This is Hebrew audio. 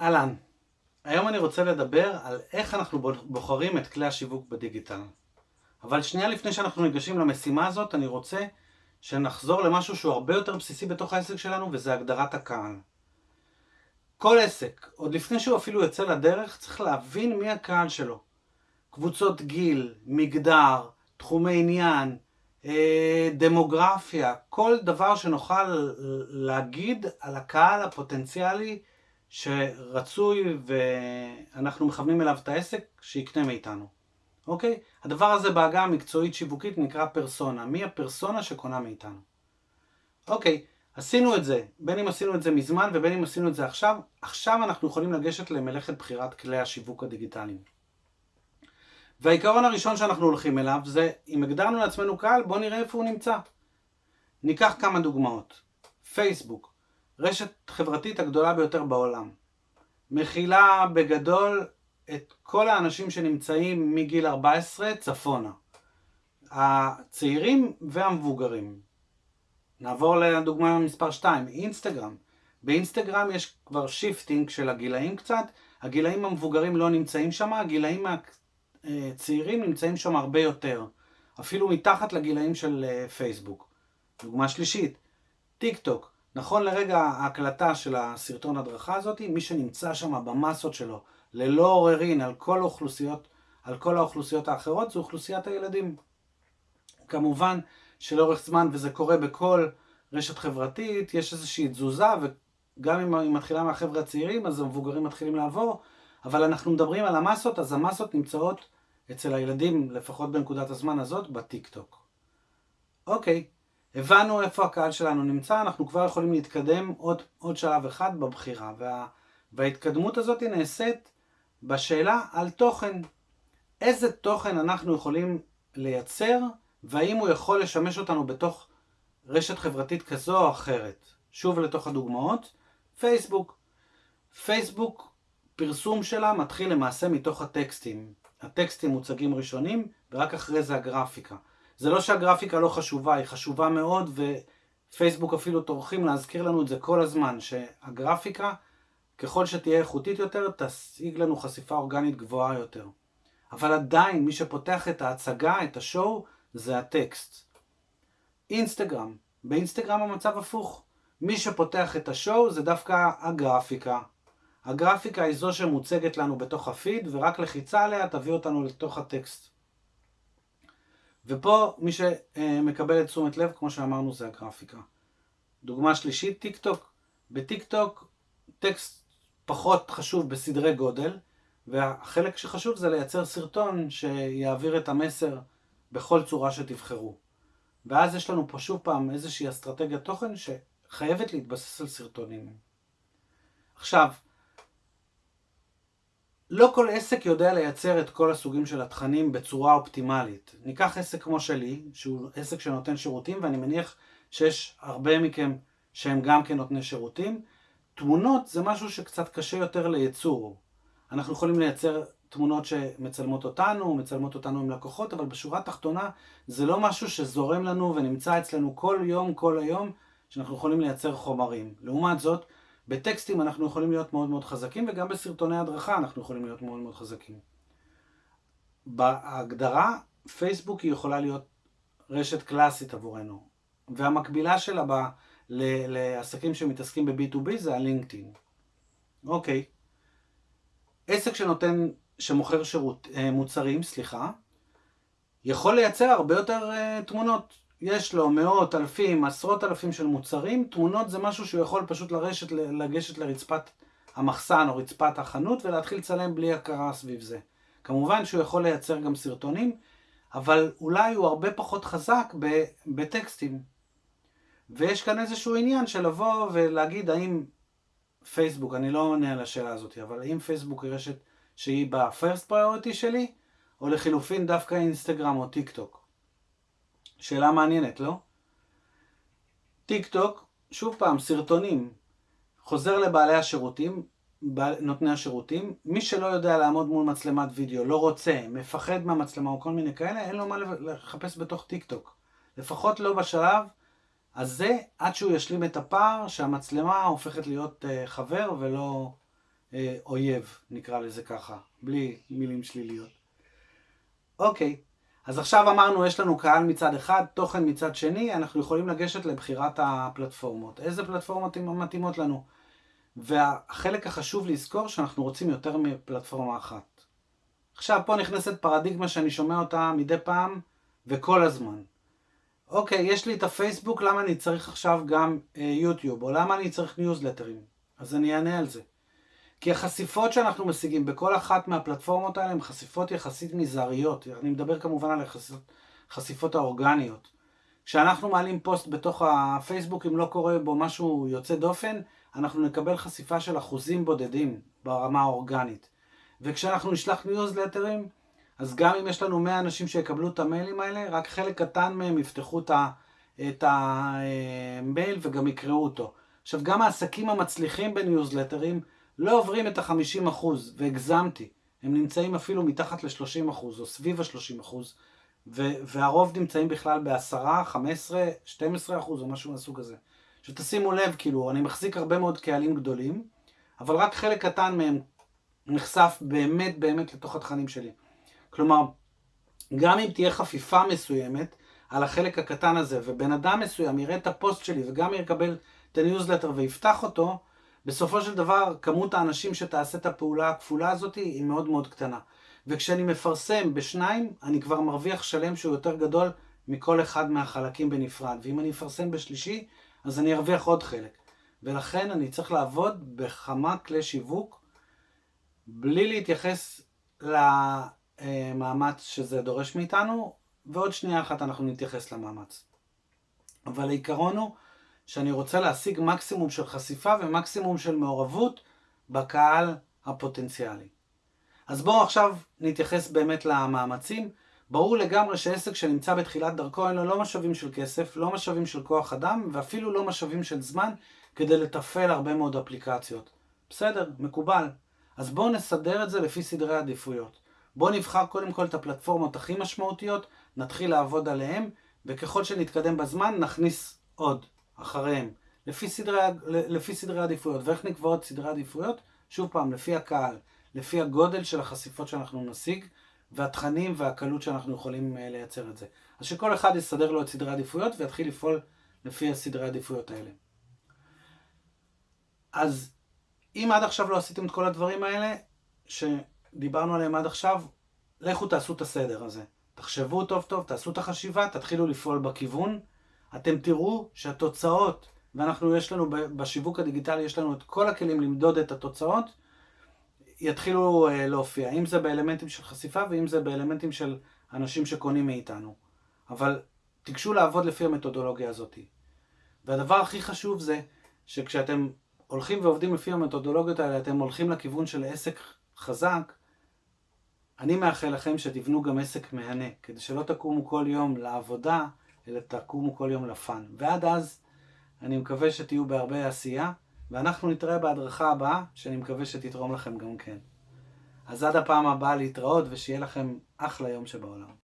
אהלן, היום אני רוצה לדבר על איך אנחנו בוחרים את כלי השיווק בדיגיטל. אבל שנייה לפני שאנחנו ניגשים למשימה הזאת, אני רוצה שנחזור למשהו שהוא הרבה יותר בסיסי בתוך העסק שלנו, וזה הגדרת הקהל. כל עסק, עוד לפני שהוא אפילו יוצא לדרך, צריך להבין מי הקהל שלו. קבוצות גיל, מגדר, תחומי עניין, אה, דמוגרפיה, כל דבר שנוכל להגיד על הקהל הפוטנציאלי שרצוי ואנחנו מכוונים אליו את העסק, שיקנה מאיתנו. אוקיי? הדבר הזה בעגה המקצועית שיווקית נקרא פרסונה. מי הפרסונה שקונה מאיתנו? אוקיי, עשינו את זה. בין אם עשינו את זה מזמן ובין אם עשינו את זה עכשיו, עכשיו אנחנו יכולים לגשת למלאכת בחירת כלי השיווק הדיגיטליים. והעיקרון הראשון שאנחנו הולכים אליו זה, אם הגדרנו לעצמנו קהל, בואו נראה איפה הוא נמצא. ניקח כמה דוגמאות. פייסבוק, רשת חברתית הגדולה ביותר בעולם. מכילה בגדול את כל האנשים שנמצאים מגיל 14 צפונה. הצעירים והמבוגרים. נעבור לדוגמה מספר 2, אינסטגרם. באינסטגרם יש כבר shifting של הגילאים קצת, הגילאים המבוגרים לא נמצאים שם, הגילאים הצעירים נמצאים שם הרבה יותר, אפילו מתחת לגילאים של אה, פייסבוק. דוגמה שלישית, טיק טוק. נכון לרגע ההקלטה של הסרטון הדרכה הזאת, מי שנמצא שם במסות שלו, ללא עוררין על כל האוכלוסיות, על כל האוכלוסיות האחרות, זו אוכלוסיית הילדים. כמובן שלאורך זמן, וזה קורה בכל רשת חברתית, יש איזושהי תזוזה, וגם אם היא מתחילה מהחבר'ה הצעירים, אז המבוגרים מתחילים לעבור, אבל אנחנו מדברים על המסות, אז המסות נמצאות אצל הילדים, לפחות בנקודת הזמן הזאת, בטיק טוק. אוקיי, הבנו איפה הקהל שלנו נמצא, אנחנו כבר יכולים להתקדם עוד, עוד שלב אחד בבחירה. וה, וההתקדמות הזאת נעשית בשאלה על תוכן. איזה תוכן אנחנו יכולים לייצר, והאם הוא יכול לשמש אותנו בתוך רשת חברתית כזו או אחרת. שוב לתוך הדוגמאות, פייסבוק. פייסבוק, פרסום שלה מתחיל למעשה מתוך הטקסטים. הטקסטים מוצגים ראשונים, ורק אחרי זה הגרפיקה. זה לא שהגרפיקה לא חשובה, היא חשובה מאוד, ופייסבוק אפילו טורחים להזכיר לנו את זה כל הזמן, שהגרפיקה, ככל שתהיה איכותית יותר, תשיג לנו חשיפה אורגנית גבוהה יותר. אבל עדיין, מי שפותח את ההצגה, את השואו, זה הטקסט. אינסטגרם, באינסטגרם המצב הפוך. מי שפותח את ה show זה דווקא הגרפיקה. הגרפיקה היא זו שמוצגת לנו בתוך הפיד, ורק לחיצה עליה תביא אותנו לתוך הטקסט. ופה מי שמקבל את תשומת לב, כמו שאמרנו, זה הגרפיקה. דוגמה שלישית, טיק טוק. בטיק טוק טקסט פחות חשוב בסדרי גודל, והחלק שחשוב זה לייצר סרטון שיעביר את המסר בכל צורה שתבחרו. ואז יש לנו פה שוב פעם איזושהי אסטרטגיית תוכן שחייבת להתבסס על סרטונים. עכשיו, לא כל עסק יודע לייצר את כל הסוגים של התכנים בצורה אופטימלית. ניקח עסק כמו שלי, שהוא עסק שנותן שירותים, ואני מניח שיש הרבה מכם שהם גם כן נותני שירותים. תמונות זה משהו שקצת קשה יותר לייצור. אנחנו יכולים לייצר תמונות שמצלמות אותנו, מצלמות אותנו עם לקוחות, אבל בשורה התחתונה זה לא משהו שזורם לנו ונמצא אצלנו כל יום, כל היום, שאנחנו יכולים לייצר חומרים. לעומת זאת, בטקסטים אנחנו יכולים להיות מאוד מאוד חזקים, וגם בסרטוני הדרכה אנחנו יכולים להיות מאוד מאוד חזקים. בהגדרה, פייסבוק היא יכולה להיות רשת קלאסית עבורנו, והמקבילה שלה ב, ל, לעסקים שמתעסקים ב-B2B זה הלינקדאין. אוקיי. עסק שנותן, שמוכר שירות, אה, מוצרים, סליחה, יכול לייצר הרבה יותר uh, תמונות. יש לו מאות, אלפים, עשרות אלפים של מוצרים, תמונות זה משהו שהוא יכול פשוט לרשת, לגשת לרצפת המחסן או רצפת החנות ולהתחיל לצלם בלי הכרה סביב זה. כמובן שהוא יכול לייצר גם סרטונים, אבל אולי הוא הרבה פחות חזק בטקסטים. ויש כאן איזשהו עניין של לבוא ולהגיד האם פייסבוק, אני לא עונה על השאלה הזאת, אבל האם פייסבוק היא רשת שהיא ב first priority שלי, או לחילופין דווקא אינסטגרם או טיק טוק. שאלה מעניינת, לא? טיק טוק, שוב פעם, סרטונים. חוזר לבעלי השירותים, נותני השירותים. מי שלא יודע לעמוד מול מצלמת וידאו, לא רוצה, מפחד מהמצלמה או כל מיני כאלה, אין לו מה לחפש בתוך טיק טוק. לפחות לא בשלב הזה, עד שהוא ישלים את הפער שהמצלמה הופכת להיות uh, חבר ולא, אה, אויב, נקרא לזה ככה, בלי מילים שליליות. אוקיי, אז עכשיו אמרנו, יש לנו קהל מצד אחד, תוכן מצד שני, אנחנו יכולים לגשת לבחירת הפלטפורמות. איזה פלטפורמות מתאימות לנו? והחלק החשוב לזכור שאנחנו רוצים יותר מפלטפורמה אחת. עכשיו פה נכנסת פרדיגמה שאני שומע אותה מדי פעם וכל הזמן. אוקיי, יש לי את הפייסבוק, למה אני צריך עכשיו גם אה, יוטיוב? או למה אני צריך ניוזלטרים? אז אני אענה על זה. כי החשיפות שאנחנו משיגים בכל אחת מהפלטפורמות האלה הן חשיפות יחסית מזעריות. אני מדבר כמובן על החשיפות, האורגניות. כשאנחנו מעלים פוסט בתוך הפייסבוק, אם לא קורה בו משהו יוצא דופן, אנחנו נקבל חשיפה של אחוזים בודדים ברמה האורגנית. וכשאנחנו נשלח ניוזלטרים, אז גם אם יש לנו 100 אנשים שיקבלו את המיילים האלה, רק חלק קטן מהם יפתחו את המייל וגם יקראו אותו. עכשיו, גם העסקים המצליחים בניוזלטרים לא עוברים את ה-50%, והגזמתי. הם נמצאים אפילו מתחת ל-30% או סביב ה-30%, והרוב נמצאים בכלל ב-10, 15, 12% או משהו מהסוג הזה. שתשימו לב, כאילו, אני מחזיק הרבה מאוד קהלים גדולים, אבל רק חלק קטן מהם נחשף באמת באמת לתוך התכנים שלי. כלומר, גם אם תהיה חפיפה מסוימת על החלק הקטן הזה, ובן אדם מסוים יראה את הפוסט שלי וגם יקבל את הניוזלטר ויפתח אותו, בסופו של דבר כמות האנשים שתעשה את הפעולה הכפולה הזאת היא מאוד מאוד קטנה. וכשאני מפרסם בשניים, אני כבר מרוויח שלם שהוא יותר גדול מכל אחד מהחלקים בנפרד. ואם אני אפרסם בשלישי, אז אני ארוויח עוד חלק. ולכן אני צריך לעבוד בכמה כלי שיווק, בלי להתייחס למאמץ שזה דורש מאיתנו, ועוד שנייה אחת אנחנו נתייחס למאמץ. אבל העיקרון הוא שאני רוצה להשיג מקסימום של חשיפה ומקסימום של מעורבות בקהל הפוטנציאלי. אז בואו עכשיו נתייחס באמת למאמצים. ברור לגמרי שעסק שנמצא בתחילת דרכו אין לו לא משאבים של כסף, לא משאבים של כוח אדם ואפילו לא משאבים של זמן כדי לתפעל הרבה מאוד אפליקציות. בסדר, מקובל. אז בואו נסדר את זה לפי סדרי עדיפויות. בואו נבחר קודם כל את הפלטפורמות הכי משמעותיות, נתחיל לעבוד עליהן, וככל שנתקדם בזמן נכניס עוד אחריהם, לפי סדרי, לפי סדרי עדיפויות. ואיך נקבעות סדרי עדיפויות? שוב פעם, לפי הקהל, לפי הגודל של החשיפות שאנחנו נשיג, והתכנים והקלות שאנחנו יכולים אה, לייצר את זה. אז שכל אחד יסדר לו את סדרי העדיפויות ויתחיל לפעול לפי הסדרי העדיפויות האלה. אז אם עד עכשיו לא עשיתם את כל הדברים האלה, שדיברנו עליהם עד עכשיו, לכו תעשו את הסדר הזה. תחשבו טוב טוב, תעשו את החשיבה, תתחילו לפעול בכיוון. אתם תראו שהתוצאות, ואנחנו יש לנו בשיווק הדיגיטלי, יש לנו את כל הכלים למדוד את התוצאות, יתחילו אה, להופיע, אם זה באלמנטים של חשיפה ואם זה באלמנטים של אנשים שקונים מאיתנו. אבל תיגשו לעבוד לפי המתודולוגיה הזאת. והדבר הכי חשוב זה שכשאתם הולכים ועובדים לפי המתודולוגיות האלה, אתם הולכים לכיוון של עסק חזק, אני מאחל לכם שתבנו גם עסק מהנה, כדי שלא תקומו כל יום לעבודה, אלא תקומו כל יום לפאן. ועד אז, אני מקווה שתהיו בהרבה עשייה. ואנחנו נתראה בהדרכה הבאה, שאני מקווה שתתרום לכם גם כן. אז עד הפעם הבאה להתראות, ושיהיה לכם אחלה יום שבעולם.